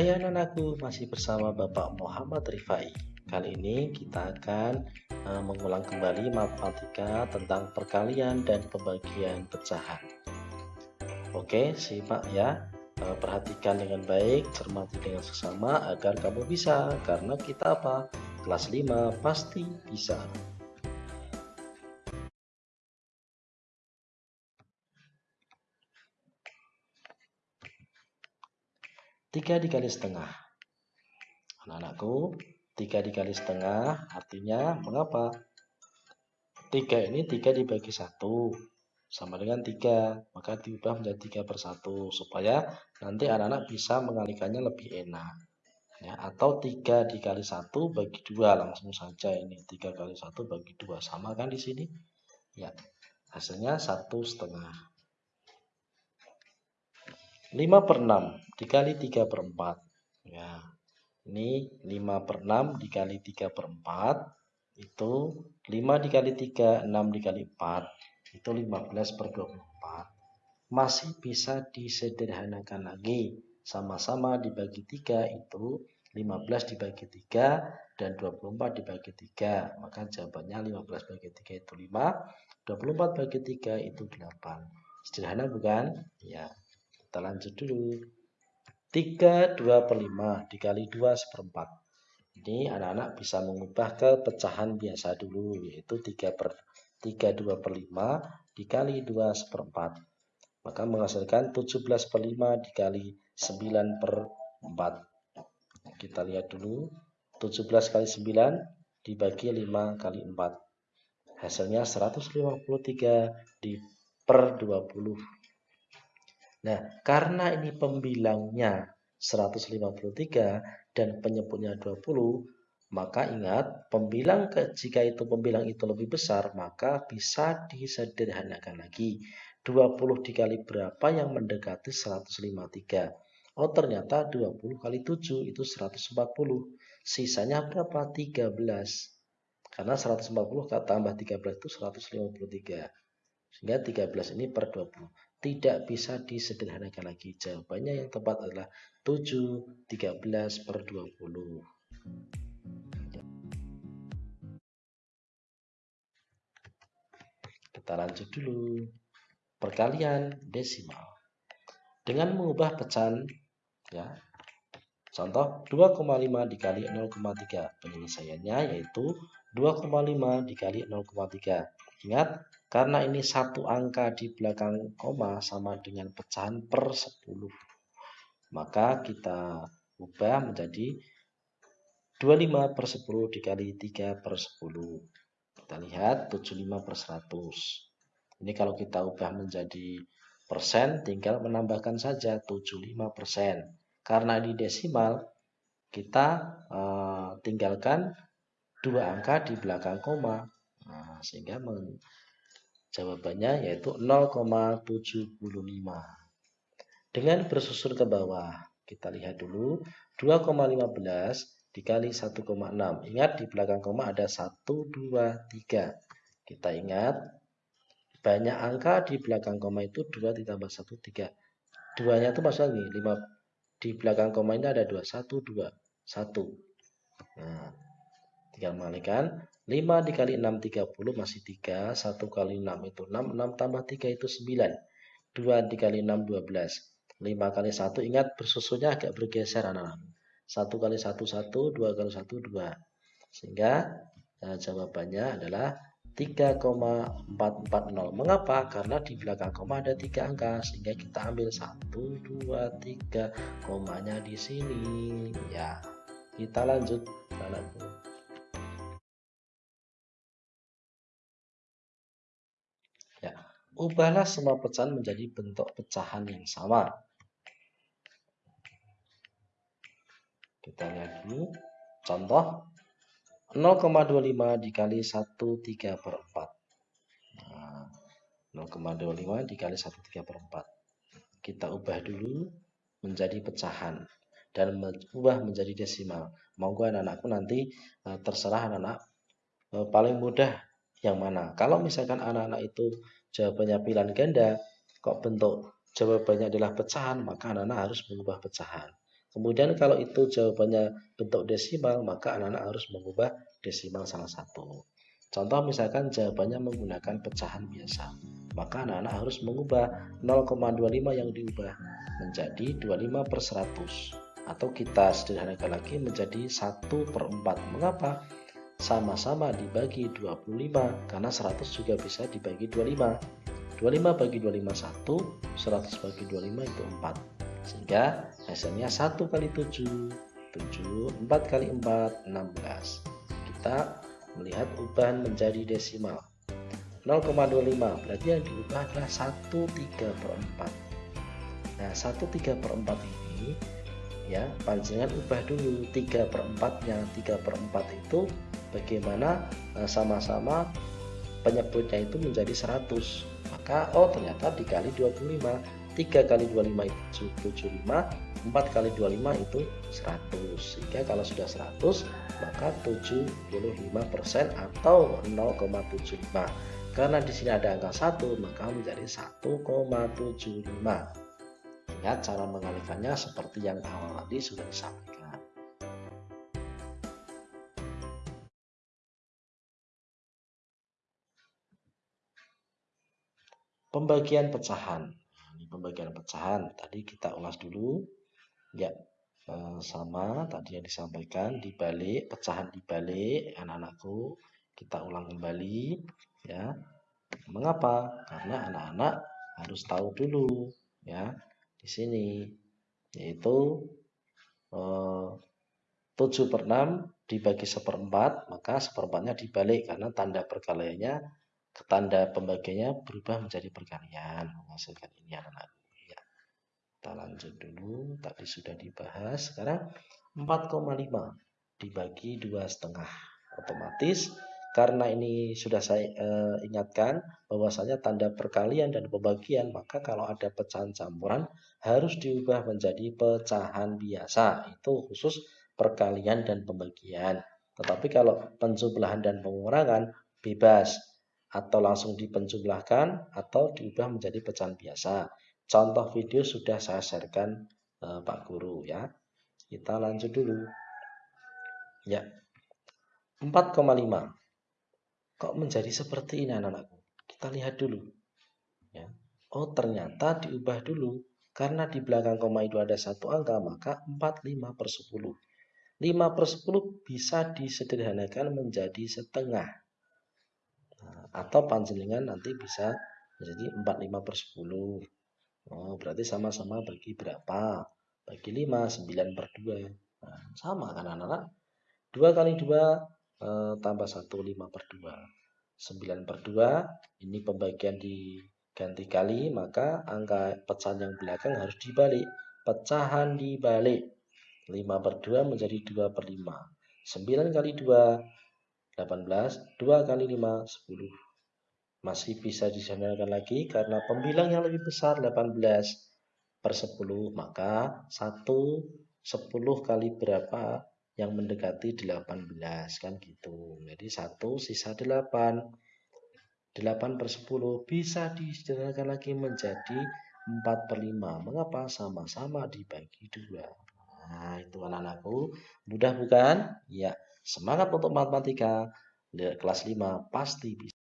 Hai anak-anakku, masih bersama Bapak Muhammad Rifai. Kali ini kita akan uh, mengulang kembali matematika tentang perkalian dan pembagian pecahan. Oke, simak ya. Uh, perhatikan dengan baik, cermati dengan sesama agar kamu bisa. Karena kita apa? Kelas 5 pasti bisa. 3 dikali setengah. Anak-anakku, 3 dikali setengah artinya mengapa? 3 ini 3 dibagi 1 sama dengan 3. Maka diubah menjadi 3 per 1 supaya nanti anak-anak bisa mengalikannya lebih enak. Ya, atau 3 dikali 1 bagi 2 langsung saja ini 3 kali 1 bagi 2 sama kan di sini? Ya, hasilnya 1 setengah. 5 per 6 dikali 3 per 4 ya ini 5 per 6 dikali 3 per 4 itu 5 dikali 3 6 dikali 4 itu 15 per 24 masih bisa disederhanakan lagi. Sama-sama dibagi 3 itu 15 dibagi 3 dan 24 dibagi 3 maka jawabannya 15 bagi 3 itu 5 24 bagi 3 itu 8 sederhana bukan? ya kita lanjut dulu. 3 2 per 5 dikali 2 seperempat. Ini anak-anak bisa mengubah ke pecahan biasa dulu yaitu 3 per 3 2 per 5 dikali 2 seperempat. Maka menghasilkan 17 per 5 dikali 9 per 4. Kita lihat dulu. 17 kali 9 dibagi 5 kali 4. Hasilnya 153 di per 20. Nah, karena ini pembilangnya 153 dan penyebutnya 20, maka ingat pembilang ke, jika itu pembilang itu lebih besar, maka bisa disederhanakan lagi. 20 dikali berapa yang mendekati 153? Oh ternyata 20 kali 7 itu 140. Sisanya berapa? 13. Karena 140 tambah 13 itu 153. Sehingga 13 ini per 20 tidak bisa disederhanakan lagi. Jawabannya yang tepat adalah 7 13 per 20. Kita lanjut dulu. Perkalian desimal. Dengan mengubah pecahan ya. Contoh 2,5 dikali 0,3. Penyelesaiannya yaitu 2,5 dikali 0,3. Ingat karena ini satu angka di belakang koma sama dengan pecahan per 10. Maka kita ubah menjadi 25 per 10 dikali 3 per 10. Kita lihat 75 per 100. Ini kalau kita ubah menjadi persen, tinggal menambahkan saja 75 persen. Karena ini desimal, kita uh, tinggalkan dua angka di belakang koma. Nah, sehingga Jawabannya yaitu 0,75. Dengan bersusun ke bawah, kita lihat dulu 2,15 dikali 1,6. Ingat di belakang koma ada 1, 2, 3. Kita ingat banyak angka di belakang koma itu 2 ditambah 1, 3. Duanya itu maksudnya nih, 5, di belakang koma ini ada 2, 1, 2, 1. Nah, tinggal mengalihkan 5 dikali 6 30 masih 3. 1 kali 6 itu 6. 6 tambah 3 itu 9. 2 dikali 6 12. 5 kali 1 ingat bersusunnya agak bergeser anak-anak. 1 kali 1 1, 2 kali 1 2. Sehingga nah, jawabannya adalah 3,440. Mengapa? Karena di belakang koma ada 3 angka sehingga kita ambil 1 2 3 komanya di sini. Ya. Kita lanjut anakku. Ubahlah semua pecahan menjadi bentuk pecahan yang sama. Kita lihat dulu. Contoh 0,25 dikali 1 3 per 4. Nah, 0,25 dikali 1 3 per 4. Kita ubah dulu menjadi pecahan dan ubah menjadi desimal. Monggo anak-anakku nanti eh, terserah anak-anak eh, paling mudah yang mana. Kalau misalkan anak-anak itu jawabannya pilihan ganda, kok bentuk jawabannya adalah pecahan, maka anak-anak harus mengubah pecahan. Kemudian kalau itu jawabannya bentuk desimal, maka anak-anak harus mengubah desimal salah satu. Contoh misalkan jawabannya menggunakan pecahan biasa, maka anak-anak harus mengubah 0,25 yang diubah menjadi 25 per 100 atau kita sederhanakan lagi menjadi 1 per 4. Mengapa? Sama-sama dibagi 25 karena 100 juga bisa dibagi 25. 25 bagi 25 1, 100 bagi 25 itu 4. Sehingga hasilnya 1 kali 7, 7, 4 kali 4, 16. Kita melihat ubahan menjadi desimal. 0,25 berarti yang diubah adalah 1 3 per 4 nah 1 3 per 4 ini ya panjangan ubah dulu 3 per 4 nya 3 per 4 itu bagaimana eh, sama-sama penyebutnya itu menjadi 100 maka oh ternyata dikali 25 3 kali 25 itu 75 4 kali 25 itu 100 sehingga kalau sudah 100 maka 75% atau 0,75 karena di sini ada angka 1 maka menjadi 1,75 ingat cara mengalikannya seperti yang awal tadi sudah disampaikan pembagian pecahan. Pembagian pecahan. Tadi kita ulas dulu. Ya eh, sama tadi yang disampaikan dibalik pecahan dibalik anak-anakku. Kita ulang kembali ya. Mengapa? Karena anak-anak harus tahu dulu ya di sini. Yaitu eh, 7 per 6 dibagi seperempat maka seperempatnya dibalik. Karena tanda perkaliannya tanda pembagiannya berubah menjadi perkalian menghasilkan ini anak-anak. Ya. kita lanjut dulu. Tadi sudah dibahas sekarang 4,5 dibagi dua setengah. Otomatis karena ini sudah saya eh, ingatkan bahwasanya tanda perkalian dan pembagian maka kalau ada pecahan campuran harus diubah menjadi pecahan biasa. Itu khusus perkalian dan pembagian. Tetapi kalau penjumlahan dan pengurangan bebas atau langsung dipenjumlahkan atau diubah menjadi pecahan biasa. Contoh video sudah saya sharekan eh, Pak Guru ya. Kita lanjut dulu. Ya. 4,5. Kok menjadi seperti ini anak-anakku? Kita lihat dulu. Ya. Oh, ternyata diubah dulu. Karena di belakang koma itu ada satu angka, maka 45 per 10. 5 per 10 bisa disederhanakan menjadi setengah atau panjenengan nanti bisa menjadi 45 per 10 oh, berarti sama-sama bagi berapa? Bagi 5 9 per 2 nah, sama kan anak-anak? 2 kali 2 eh, tambah 1 5 per 2 9 per 2 ini pembagian diganti kali maka angka pecahan yang belakang harus dibalik. Pecahan dibalik. 5 per 2 menjadi 2 per 5 9 kali 2 18, 2 kali 5, 10. Masih bisa disamakan lagi karena pembilang yang lebih besar 18 per 10, maka 1 10 kali berapa yang mendekati 18 kan gitu. Jadi 1 sisa 8. 8 per 10 bisa disederhanakan lagi menjadi 4 per 5. Mengapa? Sama-sama dibagi 2. Nah, itu anak-anakku. Mudah bukan? Ya. Semangat untuk matematika. Kelas 5 pasti bisa.